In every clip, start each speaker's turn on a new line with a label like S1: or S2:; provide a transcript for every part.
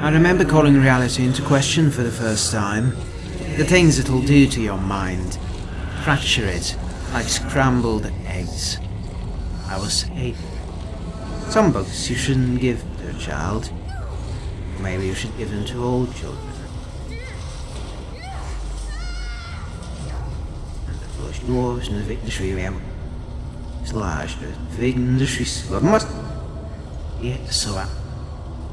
S1: I remember calling reality into question for the first time. The things it'll do to your mind. Fracture it, like scrambled eggs. I was eight. Some books you shouldn't give to a child. Maybe you should give them to all children. Dwarves and the victims remember. Slash the victims must. Yeah, so I.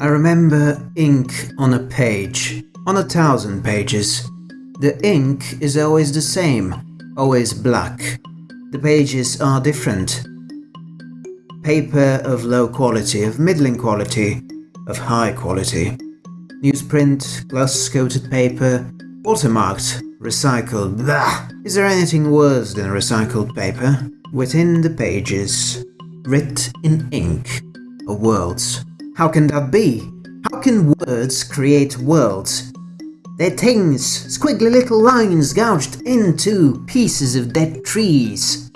S1: I remember ink on a page, on a thousand pages. The ink is always the same, always black. The pages are different. Paper of low quality, of middling quality, of high quality. Newsprint, gloss-coated paper, watermarked, recycled. Blah! Is there anything worse than recycled paper? Within the pages, writ in ink, are worlds. How can that be? How can words create worlds? They're things, squiggly little lines gouged into pieces of dead trees.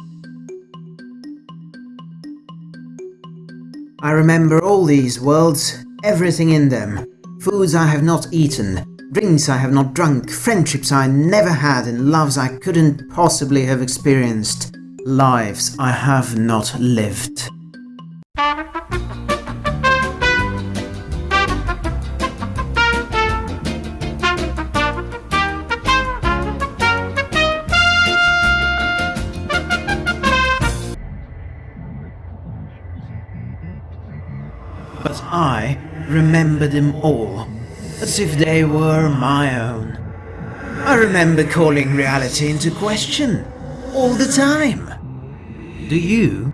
S1: I remember all these worlds, everything in them. Foods I have not eaten, drinks I have not drunk, friendships I never had and loves I couldn't possibly have experienced. Lives I have not lived. But I remember them all, as if they were my own. I remember calling reality into question, all the time. Do you?